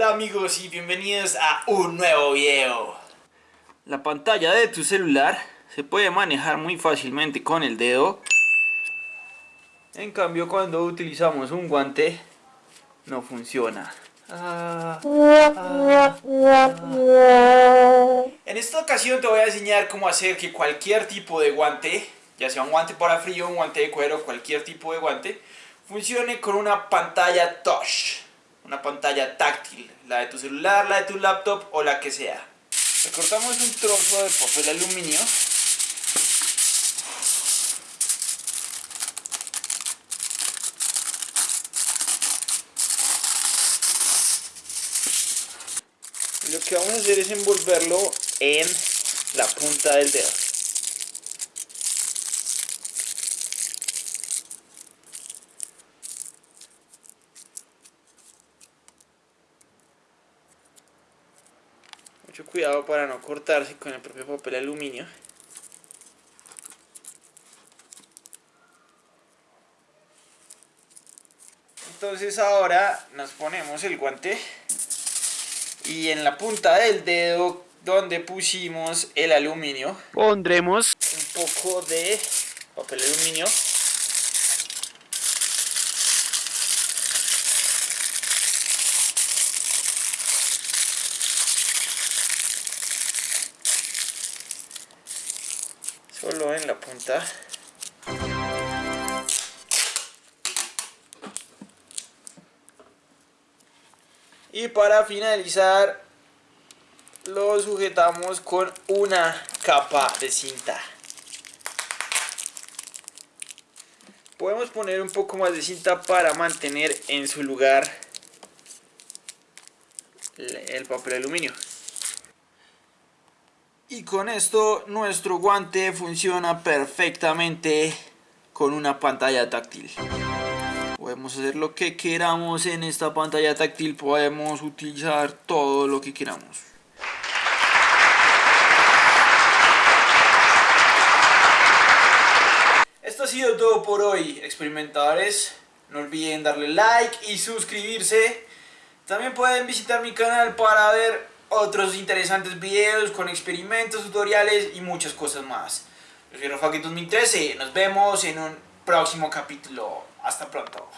Hola amigos y bienvenidos a un nuevo video. La pantalla de tu celular se puede manejar muy fácilmente con el dedo. En cambio cuando utilizamos un guante no funciona. Ah, ah, ah. En esta ocasión te voy a enseñar cómo hacer que cualquier tipo de guante, ya sea un guante para frío, un guante de cuero, cualquier tipo de guante, funcione con una pantalla touch una pantalla táctil, la de tu celular, la de tu laptop o la que sea. Recortamos un trozo de papel aluminio. Y lo que vamos a hacer es envolverlo en la punta del dedo. Mucho cuidado para no cortarse con el propio papel aluminio. Entonces ahora nos ponemos el guante y en la punta del dedo donde pusimos el aluminio pondremos un poco de papel aluminio solo en la punta. Y para finalizar lo sujetamos con una capa de cinta. Podemos poner un poco más de cinta para mantener en su lugar el papel aluminio y con esto nuestro guante funciona perfectamente con una pantalla táctil. Podemos hacer lo que queramos en esta pantalla táctil, podemos utilizar todo lo que queramos. Esto ha sido todo por hoy, experimentadores. No olviden darle like y suscribirse. También pueden visitar mi canal para ver otros interesantes videos con experimentos, tutoriales y muchas cosas más. Yo soy Rafa 2013, nos vemos en un próximo capítulo. Hasta pronto.